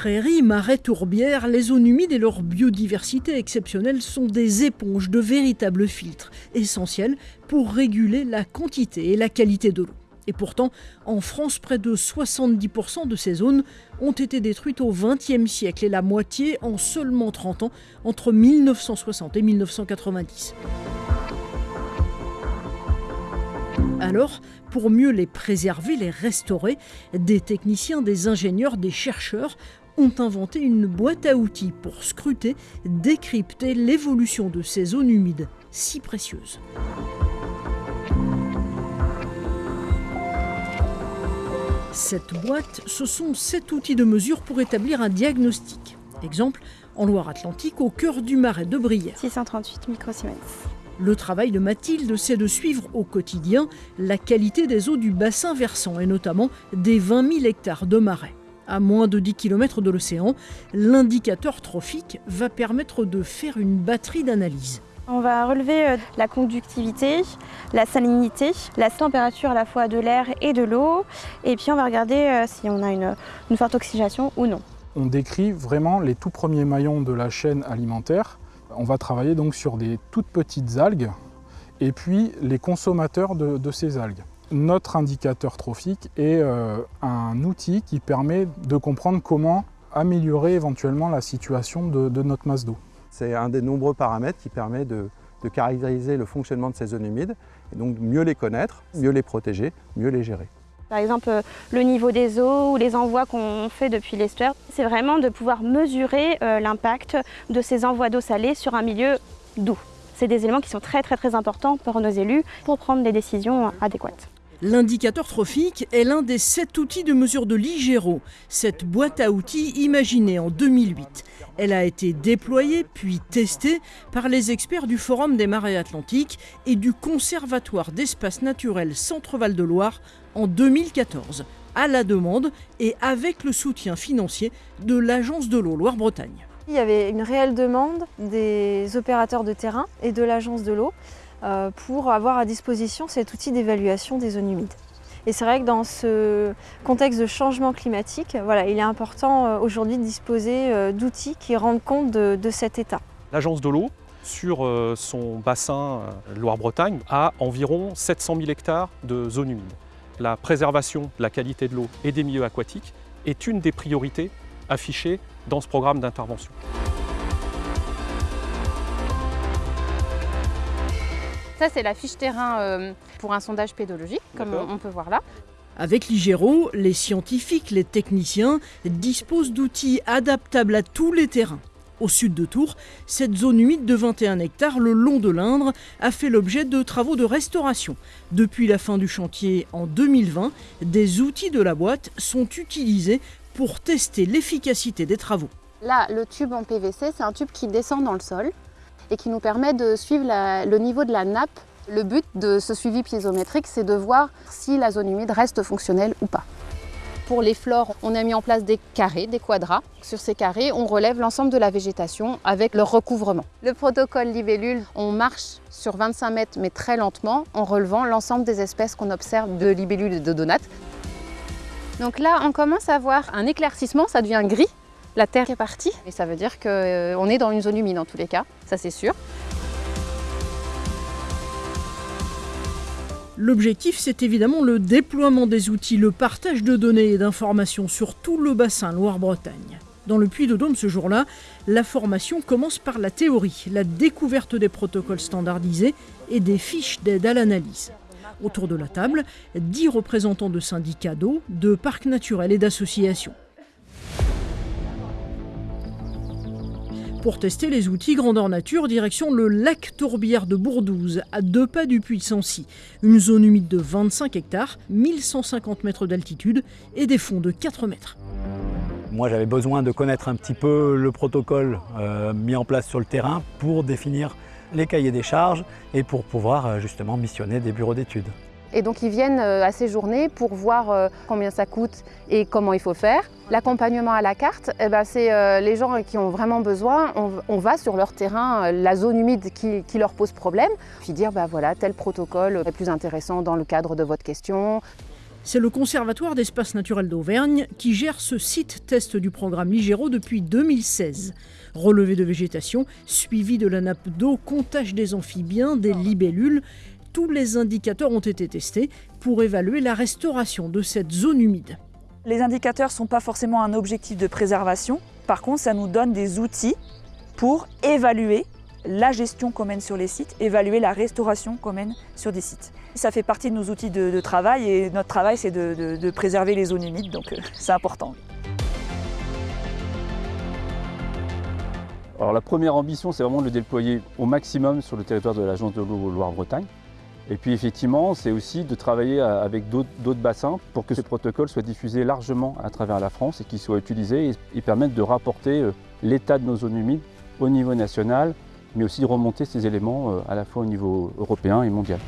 Prairies, marais, tourbières, les zones humides et leur biodiversité exceptionnelle sont des éponges de véritables filtres, essentiels pour réguler la quantité et la qualité de l'eau. Et pourtant, en France, près de 70% de ces zones ont été détruites au XXe siècle et la moitié en seulement 30 ans, entre 1960 et 1990. Alors, pour mieux les préserver, les restaurer, des techniciens, des ingénieurs, des chercheurs ont inventé une boîte à outils pour scruter, décrypter l'évolution de ces zones humides si précieuses. Cette boîte, ce sont sept outils de mesure pour établir un diagnostic. Exemple, en Loire-Atlantique, au cœur du marais de Brière. 638 microsiemens. Le travail de Mathilde, c'est de suivre au quotidien la qualité des eaux du bassin versant et notamment des 20 000 hectares de marais. À moins de 10 km de l'océan, l'indicateur trophique va permettre de faire une batterie d'analyses. On va relever euh, la conductivité, la salinité, la température à la fois de l'air et de l'eau. Et puis on va regarder euh, si on a une, une forte oxygénation ou non. On décrit vraiment les tout premiers maillons de la chaîne alimentaire. On va travailler donc sur des toutes petites algues et puis les consommateurs de, de ces algues. Notre indicateur trophique est euh, un outil qui permet de comprendre comment améliorer éventuellement la situation de, de notre masse d'eau. C'est un des nombreux paramètres qui permet de, de, caractériser le fonctionnement de ces zones humides et donc mieux les connaître, mieux les protéger, mieux les gérer. Par exemple, euh, le niveau des eaux ou les envois qu'on fait depuis l'estuaire, c'est vraiment de pouvoir mesurer euh, l'impact de ces envois d'eau salée sur un milieu doux. C'est des éléments qui sont très très très importants pour nos élus pour prendre des décisions adéquates. L'indicateur trophique est l'un des sept outils de mesure de l'IGERO, cette boîte à outils imaginée en 2008. Elle a été déployée puis testée par les experts du Forum des marais atlantiques et du Conservatoire d'espaces naturels Centre-Val de Loire en 2014, à la demande et avec le soutien financier de l'Agence de l'eau Loire-Bretagne. Il y avait une réelle demande des opérateurs de terrain et de l'Agence de l'eau pour avoir à disposition cet outil d'évaluation des zones humides. Et c'est vrai que dans ce contexte de changement climatique, voilà, il est important euh, aujourd'hui de disposer euh, d'outils qui rendent compte de, de cet état. L'Agence de l'eau, sur son bassin Loire-Bretagne, a environ 700 000 hectares de zones humides. La préservation de la qualité de l'eau et des milieux aquatiques est une des priorités affichées dans ce programme d'intervention. Ça, c'est la fiche terrain euh, pour un sondage pédologique, comme on peut voir là. Avec l'IGERO, les scientifiques, les techniciens disposent d'outils adaptables à tous les terrains. Au sud de Tours, cette zone humide de 21 hectares le long de l'Indre a fait l'objet de travaux de restauration. Depuis la fin du chantier en 2020, des outils de la boîte sont utilisés pour tester l'efficacité des travaux. Là, le tube en PVC, c'est un tube qui descend dans le sol et qui nous permet de suivre la, le niveau de la nappe. Le but de ce suivi piézométrique, c'est de voir si la zone humide reste fonctionnelle ou pas. Pour les flores, on a mis en place des carrés, des quadras. Sur ces carrés, on relève l'ensemble de la végétation avec leur recouvrement. Le protocole libellule, on marche sur 25 mètres mais très lentement en relevant l'ensemble des espèces qu'on observe de libellules et de donates. Donc là, on commence à voir un éclaircissement, ça devient gris. La terre est partie et ça veut dire qu'on est dans une zone humide en tous les cas, ça c'est sûr. L'objectif, c'est évidemment le déploiement des outils, le partage de données et d'informations sur tout le bassin Loire-Bretagne. Dans le Puy-de-Dôme ce jour-là, la formation commence par la théorie, la découverte des protocoles standardisés et des fiches d'aide à l'analyse. Autour de la table, dix représentants de syndicats d'eau, de parcs naturels et d'associations. Pour tester les outils grandeur nature, direction le lac Tourbière de Bourdouze, à deux pas du puits de Sancy. Une zone humide de 25 hectares, 1150 mètres d'altitude et des fonds de 4 mètres. Moi, j'avais besoin de connaître un petit peu le protocole euh, mis en place sur le terrain pour définir les cahiers des charges et pour pouvoir euh, justement missionner des bureaux d'études. Et donc ils viennent à ces journées pour voir combien ça coûte et comment il faut faire. L'accompagnement à la carte, eh ben, c'est les gens qui ont vraiment besoin, on, va sur leur terrain, la zone humide qui, leur pose problème, puis dire bah voilà tel protocole est plus intéressant dans le cadre de votre question. C'est le Conservatoire d'espaces naturels d'Auvergne qui gère ce site test du programme Ligero depuis 2016. Relevé de végétation, suivi de la nappe d'eau, comptage des amphibiens, des libellules, tous les indicateurs ont été testés pour évaluer la restauration de cette zone humide. Les indicateurs ne sont pas forcément un objectif de préservation, par contre ça nous donne des outils pour évaluer la gestion qu'on mène sur les sites, évaluer la restauration qu'on mène sur des sites. Ça fait partie de nos outils de, travail et notre travail c'est de, préserver les zones humides, donc euh, c'est important. Alors la première ambition c'est vraiment de le déployer au maximum sur le territoire de l'agence de l'eau Loire-Bretagne. Et puis effectivement, c'est aussi de travailler avec d'autres bassins pour que ce protocole soit diffusé largement à travers la France et qu'il soit utilisé et, permette de rapporter euh, l'état de nos zones humides au niveau national, mais aussi de remonter ces éléments euh, à la fois au niveau européen et mondial.